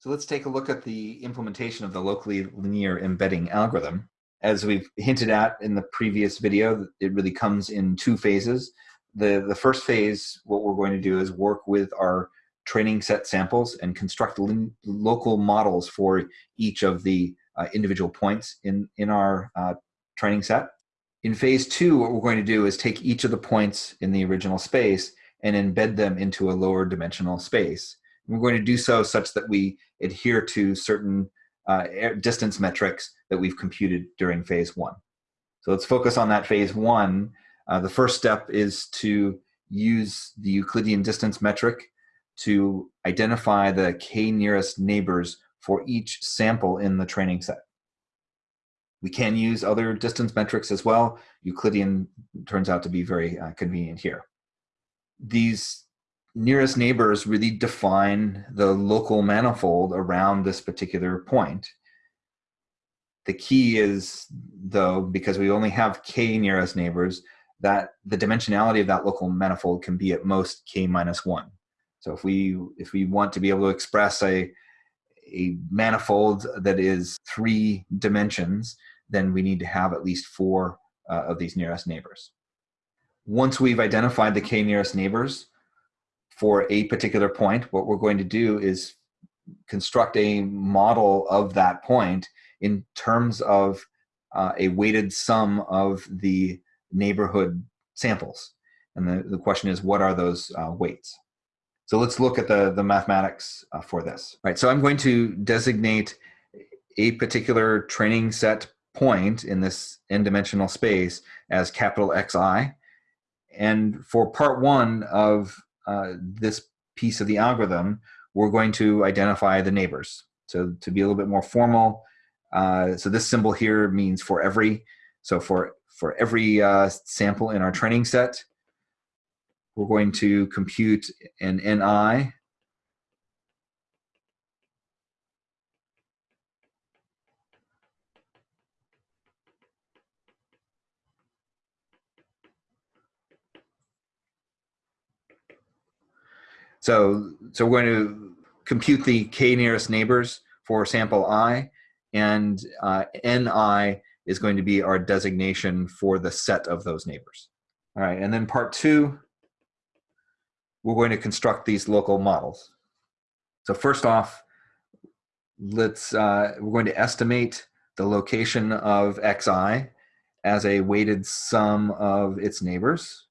So let's take a look at the implementation of the locally linear embedding algorithm. As we've hinted at in the previous video, it really comes in two phases. The, the first phase, what we're going to do is work with our training set samples and construct local models for each of the uh, individual points in, in our uh, training set. In phase two, what we're going to do is take each of the points in the original space and embed them into a lower dimensional space. We're going to do so such that we adhere to certain uh, distance metrics that we've computed during phase one. So let's focus on that phase one. Uh, the first step is to use the Euclidean distance metric to identify the k nearest neighbors for each sample in the training set. We can use other distance metrics as well. Euclidean turns out to be very uh, convenient here. These nearest neighbors really define the local manifold around this particular point. The key is, though, because we only have k nearest neighbors, that the dimensionality of that local manifold can be at most k minus one. So if we if we want to be able to express a a manifold that is three dimensions, then we need to have at least four uh, of these nearest neighbors. Once we've identified the k nearest neighbors, for a particular point, what we're going to do is construct a model of that point in terms of uh, a weighted sum of the neighborhood samples. And the, the question is, what are those uh, weights? So let's look at the, the mathematics uh, for this. All right, so I'm going to designate a particular training set point in this n-dimensional space as capital Xi. And for part one of uh, this piece of the algorithm, we're going to identify the neighbors. So to be a little bit more formal, uh, so this symbol here means for every. So for, for every uh, sample in our training set, we're going to compute an NI So, so we're going to compute the k nearest neighbors for sample i, and uh, ni is going to be our designation for the set of those neighbors. All right, and then part two, we're going to construct these local models. So first off, let's uh, we're going to estimate the location of xi as a weighted sum of its neighbors.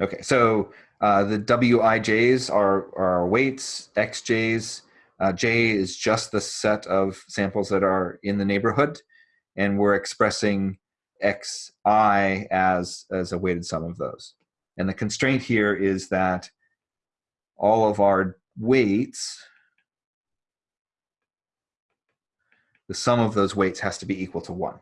Okay, so uh, the Wij's are, are weights, xj's. Uh, J is just the set of samples that are in the neighborhood, and we're expressing xi as, as a weighted sum of those. And the constraint here is that all of our weights, the sum of those weights has to be equal to 1. All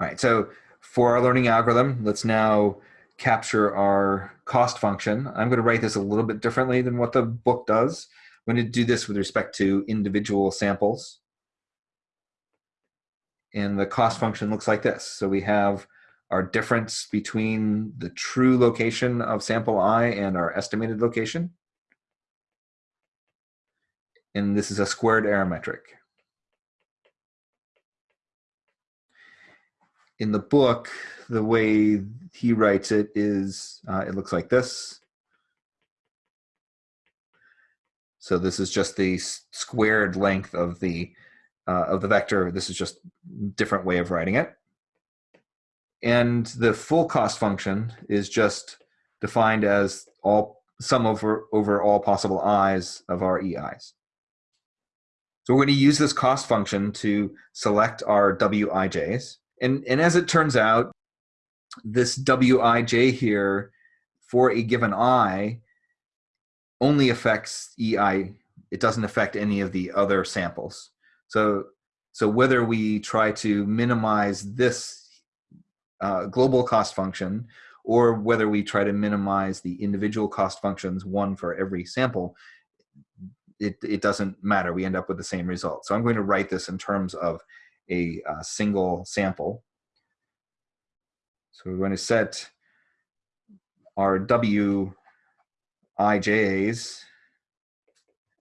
right, so for our learning algorithm, let's now capture our cost function. I'm going to write this a little bit differently than what the book does. I'm going to do this with respect to individual samples. And the cost function looks like this. So we have our difference between the true location of sample i and our estimated location. And this is a squared error metric. In the book, the way he writes it is, uh, it looks like this. So this is just the squared length of the uh, of the vector. This is just different way of writing it. And the full cost function is just defined as all sum over over all possible i's of our ei's. So we're going to use this cost function to select our wij's and, and as it turns out, this wij here for a given i only affects ei. It doesn't affect any of the other samples. So, so whether we try to minimize this uh, global cost function or whether we try to minimize the individual cost functions, one for every sample, it, it doesn't matter. We end up with the same result. So I'm going to write this in terms of a, uh, single sample. So we're going to set our W ij's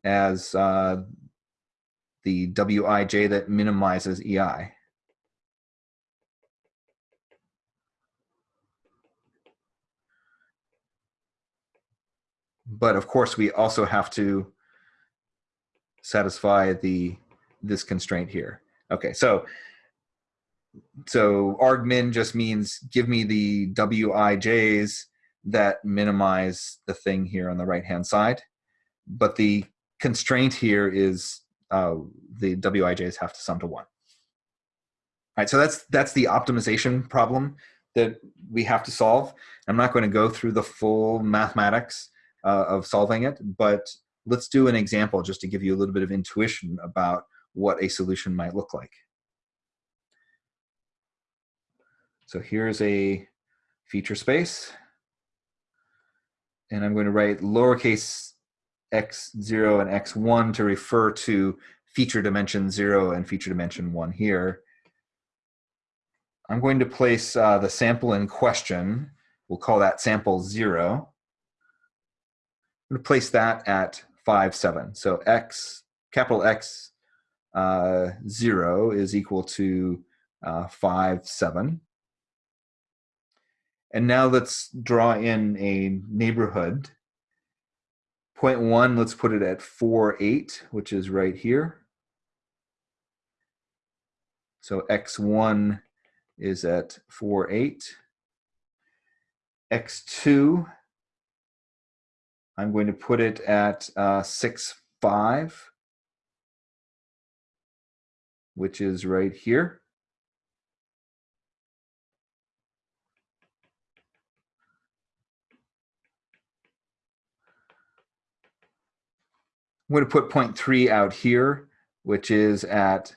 as uh, the wij that minimizes ei. But of course, we also have to satisfy the this constraint here. Okay, so so argmin just means give me the wij's that minimize the thing here on the right hand side. But the constraint here is uh, the wij's have to sum to one. All right, so that's that's the optimization problem that we have to solve. I'm not going to go through the full mathematics uh, of solving it, but let's do an example just to give you a little bit of intuition about what a solution might look like. So here's a feature space. And I'm going to write lowercase x0 and x1 to refer to feature dimension 0 and feature dimension 1 here. I'm going to place uh, the sample in question. We'll call that sample 0. I'm going to place that at 5, 7. So x, capital X uh, 0 is equal to uh, 5, 7. And now let's draw in a neighborhood. Point one, let's put it at 4, 8, which is right here. So x1 is at 4, 8. x2, I'm going to put it at uh, 6, 5, which is right here. I'm going to put point three out here, which is at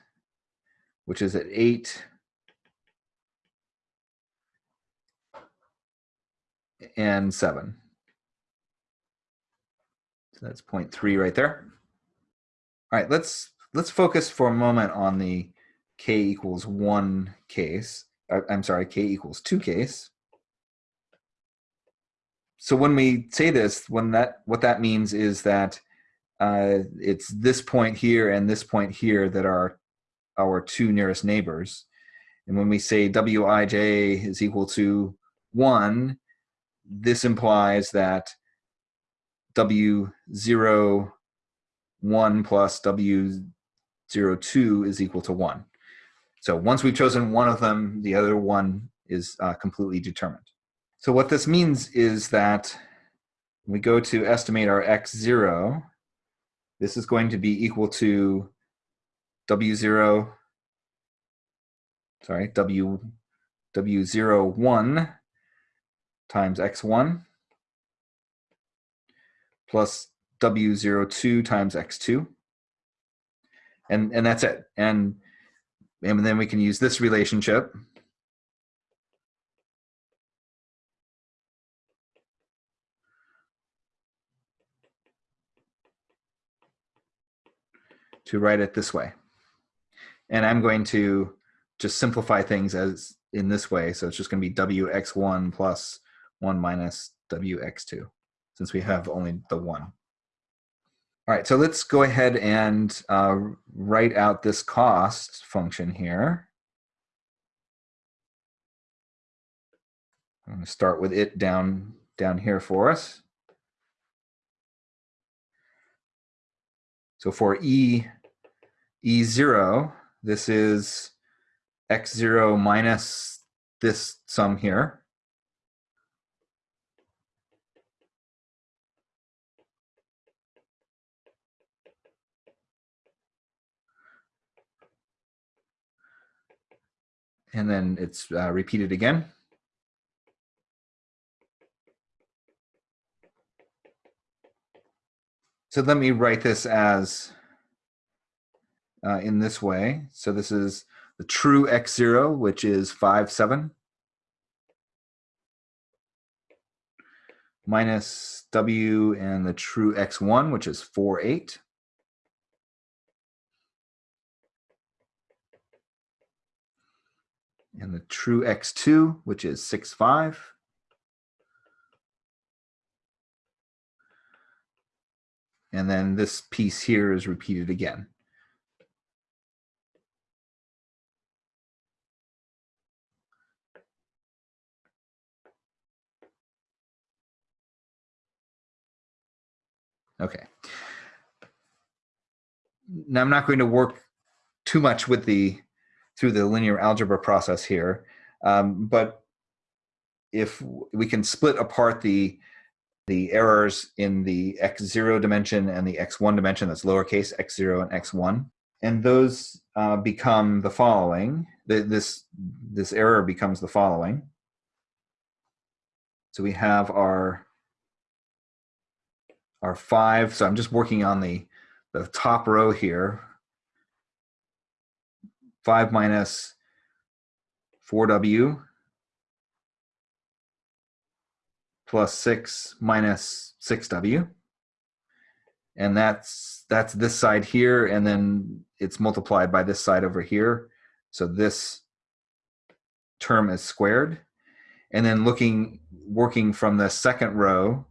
which is at eight and seven. So that's point three right there. All right, let's let's focus for a moment on the k equals one case. Uh, I'm sorry, k equals two case. So when we say this, when that what that means is that uh, it's this point here and this point here that are our two nearest neighbors. And when we say wij is equal to 1, this implies that w0 1 plus w02 is equal to 1. So once we've chosen one of them, the other one is uh, completely determined. So what this means is that we go to estimate our x0, this is going to be equal to W0, sorry, W, W01 times X1 plus W02 times X2. And, and that's it. And, and then we can use this relationship to write it this way. And I'm going to just simplify things as in this way. So it's just going to be wx1 plus 1 minus wx2, since we have only the 1. All right, so let's go ahead and uh, write out this cost function here. I'm going to start with it down, down here for us. So for e E0, this is x0 minus this sum here. And then it's uh, repeated again. So let me write this as uh, in this way. So this is the true x0, which is 5, 7, minus w and the true x1, which is 4, 8. And the true x2, which is 6, 5. And then this piece here is repeated again. Okay. Now I'm not going to work too much with the through the linear algebra process here, um, but if we can split apart the the errors in the x0 dimension and the x1 dimension, that's lowercase x0 and x1, and those uh, become the following. The, this this error becomes the following. So we have our our five. So I'm just working on the, the top row here. 5 minus 4w plus 6 minus 6w. And that's that's this side here, and then it's multiplied by this side over here. So this term is squared. And then looking, working from the second row,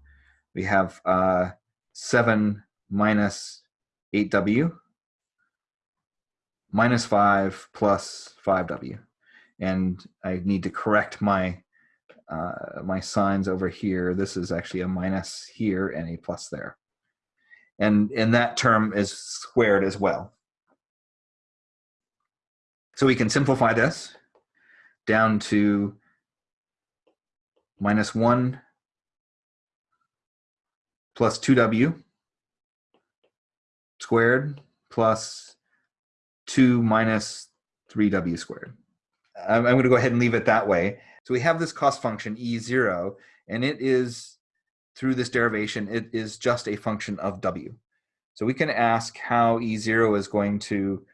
we have uh, 7 minus 8w minus 5 plus 5w. And I need to correct my uh, my signs over here. This is actually a minus here and a plus there. And, and that term is squared as well. So we can simplify this down to minus 1 plus 2w squared plus 2 minus 3w squared. I'm, I'm going to go ahead and leave it that way. So we have this cost function e0, and it is, through this derivation, it is just a function of w. So we can ask how e0 is going to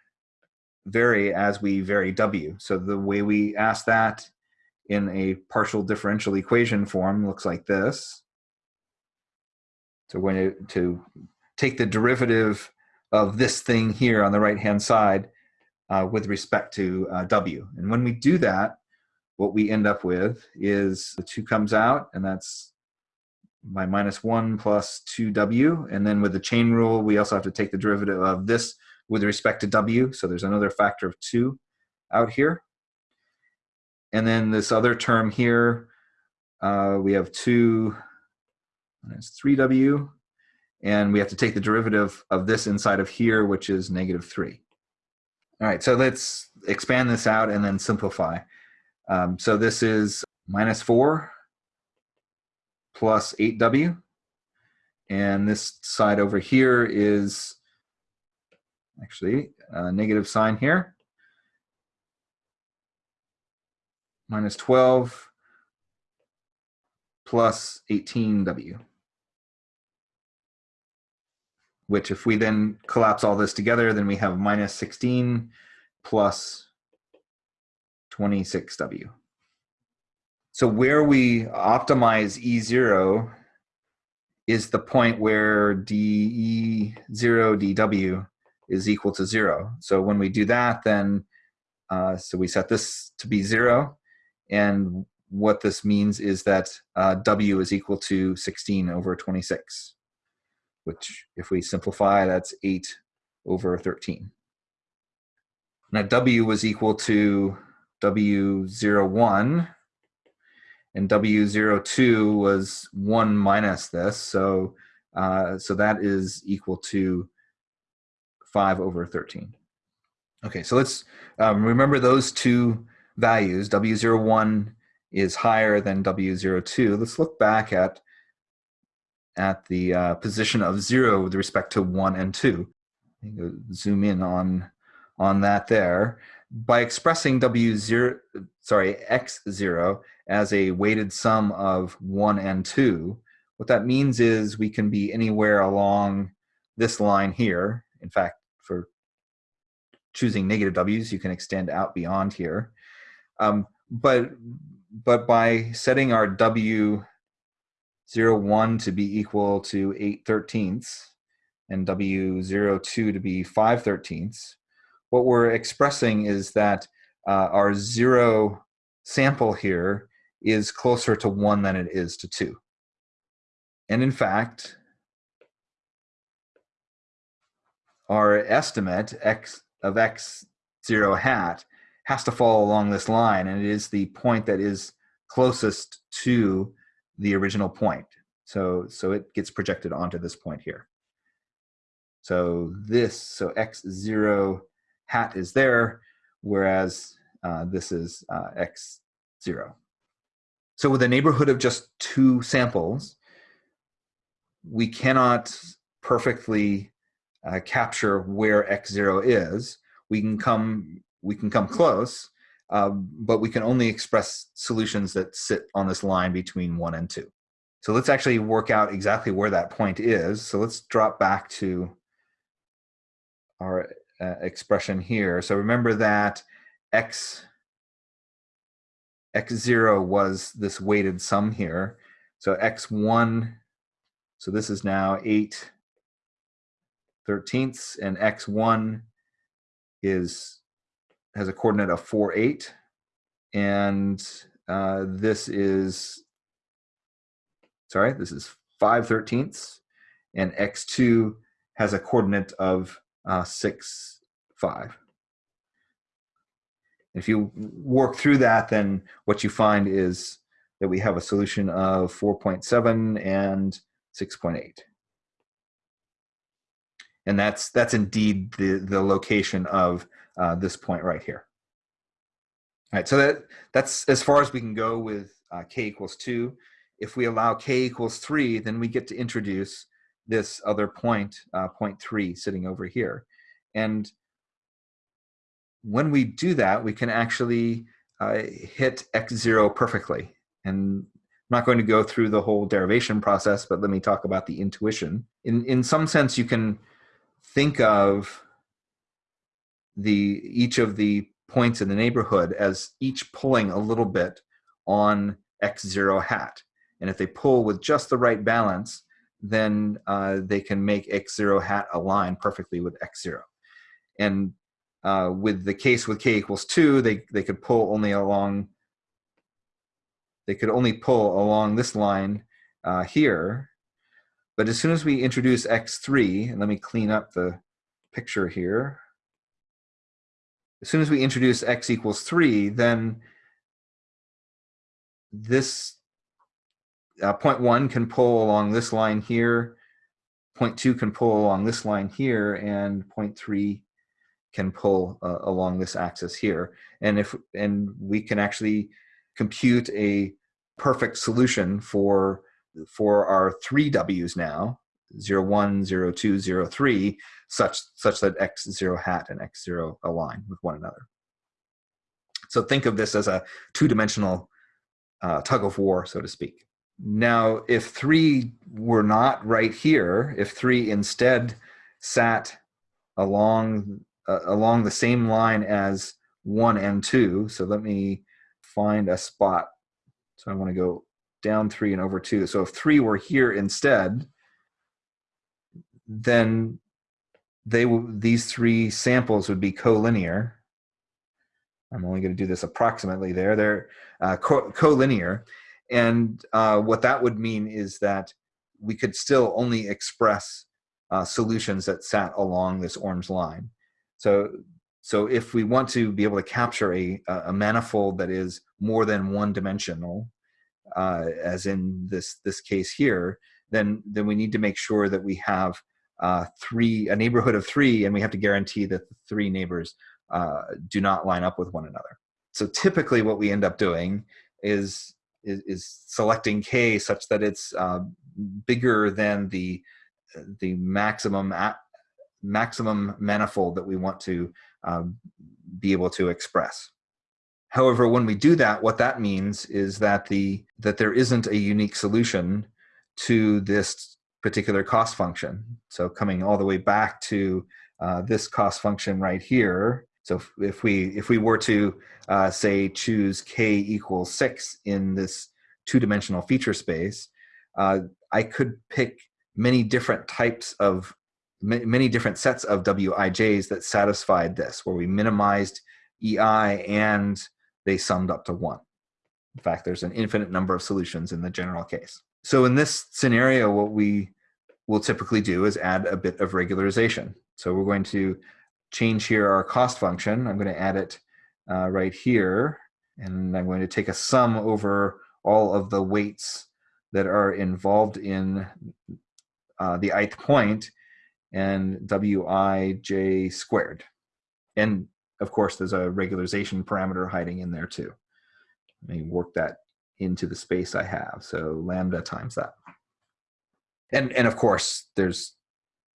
vary as we vary w. So the way we ask that in a partial differential equation form looks like this. So we're going to, to take the derivative of this thing here on the right hand side uh, with respect to uh, w. And when we do that, what we end up with is the 2 comes out, and that's my minus 1 plus 2w. And then with the chain rule, we also have to take the derivative of this with respect to w. So there's another factor of 2 out here. And then this other term here, uh, we have 2 minus 3w. And we have to take the derivative of this inside of here, which is negative 3. All right, so let's expand this out and then simplify. Um, so this is minus 4 plus 8w. And this side over here is actually a negative sign here. Minus 12 plus 18w which if we then collapse all this together, then we have minus 16 plus 26W. So where we optimize E0 is the point where DE0 dW is equal to zero. So when we do that, then, uh, so we set this to be zero. And what this means is that uh, W is equal to 16 over 26 which if we simplify, that's 8 over 13. Now W was equal to W01, and W02 was 1 minus this, so, uh, so that is equal to 5 over 13. Okay, so let's um, remember those two values. W01 is higher than W02. Let's look back at at the uh, position of zero with respect to one and two. Zoom in on on that there by expressing w zero sorry x zero as a weighted sum of one and two. What that means is we can be anywhere along this line here. In fact, for choosing negative w's, you can extend out beyond here. Um, but but by setting our w 0, 1 to be equal to 8 thirteenths and W 0, 2 to be 5 thirteenths, what we're expressing is that uh, our zero sample here is closer to 1 than it is to 2. And in fact, our estimate x of x0 hat has to fall along this line, and it is the point that is closest to the original point. So, so it gets projected onto this point here. So this, so x0 hat is there, whereas uh, this is uh, x0. So with a neighborhood of just two samples, we cannot perfectly uh, capture where x0 is. We can come, we can come close, um, but we can only express solutions that sit on this line between one and two. So let's actually work out exactly where that point is. So let's drop back to our uh, expression here. So remember that x x0 was this weighted sum here. So x1, so this is now 8 thirteenths, and x1 is has a coordinate of 4, 8. And uh, this is, sorry, this is 5 thirteenths, and x2 has a coordinate of uh, 6, 5. If you work through that, then what you find is that we have a solution of 4.7 and 6.8. And that's, that's indeed the, the location of uh, this point right here. All right, so that, that's as far as we can go with uh, k equals 2. If we allow k equals 3, then we get to introduce this other point, uh, point 3, sitting over here. And when we do that, we can actually uh, hit x0 perfectly. And I'm not going to go through the whole derivation process, but let me talk about the intuition. In, in some sense, you can think of the each of the points in the neighborhood as each pulling a little bit on x0 hat. And if they pull with just the right balance, then uh, they can make x0 hat align perfectly with x0. And uh, with the case with k equals 2, they, they could pull only along, they could only pull along this line uh, here. But as soon as we introduce x3, and let me clean up the picture here. As soon as we introduce x equals 3, then this uh, point 1 can pull along this line here, point 2 can pull along this line here, and point 3 can pull uh, along this axis here. And if and we can actually compute a perfect solution for for our three W's now, 0, 1, 0, 2, 0, 3, such, such that x0 hat and x0 align with one another. So think of this as a two-dimensional uh, tug of war, so to speak. Now, if 3 were not right here, if 3 instead sat along uh, along the same line as one and two. So let me find a spot. So I want to go down three and over two. So if three were here instead, then they these three samples would be collinear. I'm only going to do this approximately there. They're uh, co collinear. And uh, what that would mean is that we could still only express uh, solutions that sat along this orange line. So, so if we want to be able to capture a, a manifold that is more than one dimensional, uh, as in this, this case here, then, then we need to make sure that we have uh, three, a neighborhood of three, and we have to guarantee that the three neighbors uh, do not line up with one another. So typically what we end up doing is, is, is selecting K such that it's uh, bigger than the, the maximum maximum manifold that we want to um, be able to express. However, when we do that, what that means is that the that there isn't a unique solution to this particular cost function. So coming all the way back to uh, this cost function right here. So if, we if we were to uh, say choose k equals six in this two-dimensional feature space, uh, I could pick many different types of many different sets of Wij's that satisfied this, where we minimized EI and they summed up to one. In fact, there's an infinite number of solutions in the general case. So in this scenario, what we will typically do is add a bit of regularization. So we're going to change here our cost function. I'm going to add it uh, right here. And I'm going to take a sum over all of the weights that are involved in uh, the ith point and wij squared. And of course, there's a regularization parameter hiding in there too. Let me work that into the space I have. So lambda times that. And, and of course, there's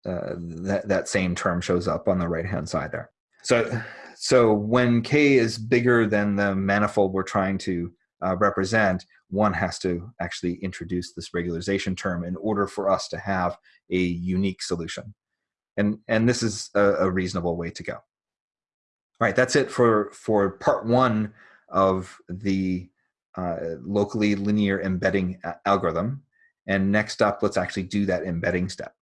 uh, that, that same term shows up on the right-hand side there. So, so when k is bigger than the manifold we're trying to uh, represent, one has to actually introduce this regularization term in order for us to have a unique solution. And, and this is a, a reasonable way to go. All right, that's it for, for part one of the uh, locally linear embedding algorithm. And next up, let's actually do that embedding step.